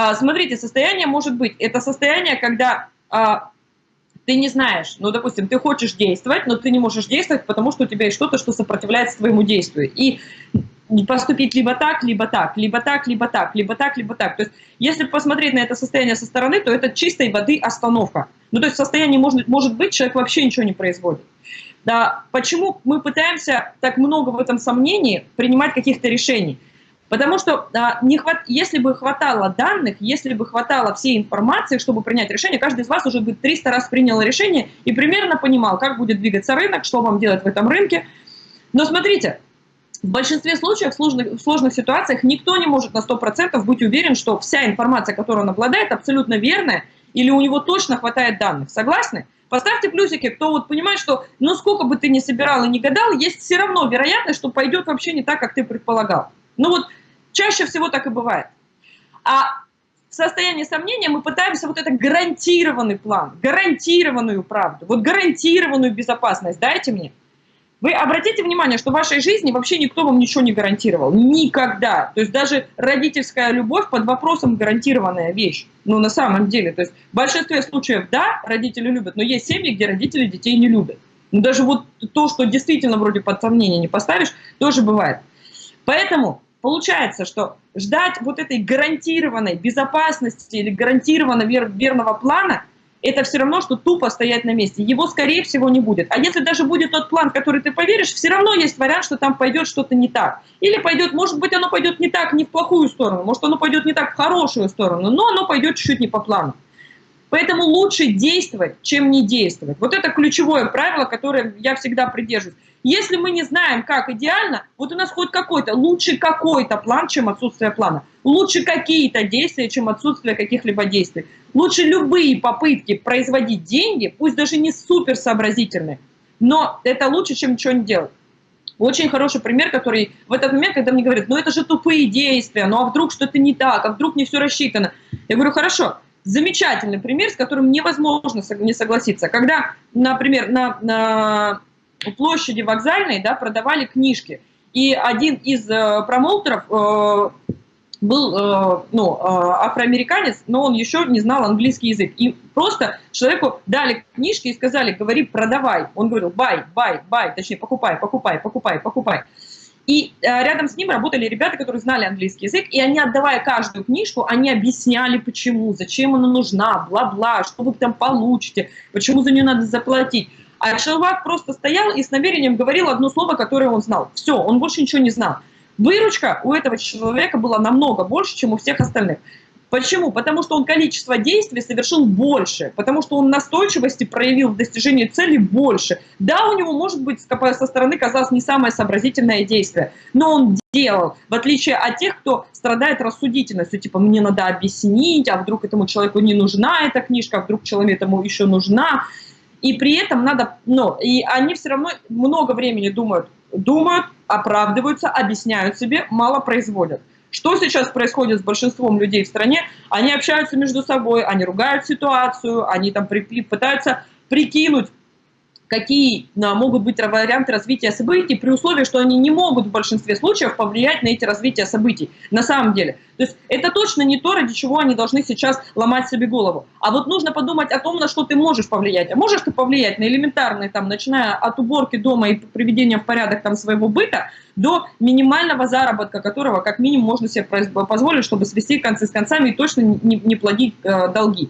А, смотрите, состояние может быть, это состояние, когда а, ты не знаешь, ну, допустим, ты хочешь действовать, но ты не можешь действовать, потому что у тебя есть что-то, что сопротивляется твоему действию. И поступить либо так, либо так, либо так, либо так, либо так, либо так. То есть, если посмотреть на это состояние со стороны, то это чистой воды остановка. Ну, то есть, в состоянии может, может быть, человек вообще ничего не производит. Да, почему мы пытаемся так много в этом сомнении принимать каких-то решений? Потому что а, не хват... если бы хватало данных, если бы хватало всей информации, чтобы принять решение, каждый из вас уже бы 300 раз принял решение и примерно понимал, как будет двигаться рынок, что вам делать в этом рынке. Но смотрите, в большинстве случаев, в сложных, в сложных ситуациях, никто не может на 100% быть уверен, что вся информация, которую он обладает, абсолютно верная, или у него точно хватает данных. Согласны? Поставьте плюсики, кто вот понимает, что ну сколько бы ты ни собирал и не гадал, есть все равно вероятность, что пойдет вообще не так, как ты предполагал. Ну вот чаще всего так и бывает. А в состоянии сомнения мы пытаемся вот это гарантированный план, гарантированную правду, вот гарантированную безопасность дайте мне. Вы обратите внимание, что в вашей жизни вообще никто вам ничего не гарантировал. Никогда. То есть даже родительская любовь под вопросом гарантированная вещь. Ну, на самом деле. То есть в большинстве случаев, да, родители любят, но есть семьи, где родители детей не любят. Но даже вот то, что действительно вроде под сомнение не поставишь, тоже бывает. Поэтому получается, что ждать вот этой гарантированной безопасности или гарантированного верного плана – это все равно, что тупо стоять на месте. Его, скорее всего, не будет. А если даже будет тот план, который ты поверишь, все равно есть вариант, что там пойдет что-то не так. Или пойдет, может быть, оно пойдет не так, не в плохую сторону, может, оно пойдет не так в хорошую сторону, но оно пойдет чуть-чуть не по плану. Поэтому лучше действовать, чем не действовать. Вот это ключевое правило, которое я всегда придерживаюсь. Если мы не знаем, как идеально, вот у нас хоть какой-то, лучше какой-то план, чем отсутствие плана. Лучше какие-то действия, чем отсутствие каких-либо действий. Лучше любые попытки производить деньги, пусть даже не супер сообразительные, но это лучше, чем ничего не делать. Очень хороший пример, который в этот момент, когда мне говорят, ну это же тупые действия, ну а вдруг что-то не так, а вдруг не все рассчитано. Я говорю, хорошо, замечательный пример, с которым невозможно не согласиться. Когда, например, на, на площади вокзальной да, продавали книжки, и один из э, промоутеров э, был э, ну, э, афроамериканец, но он еще не знал английский язык. И просто человеку дали книжки и сказали, говори, продавай. Он говорил, buy, buy, buy, точнее, покупай, покупай, покупай, покупай. И э, рядом с ним работали ребята, которые знали английский язык, и они, отдавая каждую книжку, они объясняли, почему, зачем она нужна, бла-бла, что вы там получите, почему за нее надо заплатить. А человек просто стоял и с намерением говорил одно слово, которое он знал. Все, он больше ничего не знал. Выручка у этого человека была намного больше, чем у всех остальных. Почему? Потому что он количество действий совершил больше, потому что он настойчивости проявил в достижении цели больше. Да, у него, может быть, со стороны казалось не самое сообразительное действие, но он делал, в отличие от тех, кто страдает рассудительностью, типа, мне надо объяснить, а вдруг этому человеку не нужна эта книжка, а вдруг человеку этому еще нужна. И при этом надо, ну, и они все равно много времени думают, думают, оправдываются, объясняют себе, мало производят. Что сейчас происходит с большинством людей в стране? Они общаются между собой, они ругают ситуацию, они там пытаются прикинуть, какие а, могут быть варианты развития событий, при условии, что они не могут в большинстве случаев повлиять на эти развития событий. На самом деле. То есть это точно не то, ради чего они должны сейчас ломать себе голову. А вот нужно подумать о том, на что ты можешь повлиять. А можешь ты повлиять на элементарные, там, начиная от уборки дома и приведения в порядок там, своего быта, до минимального заработка, которого как минимум можно себе позволить, чтобы свести концы с концами и точно не, не плодить э, долги.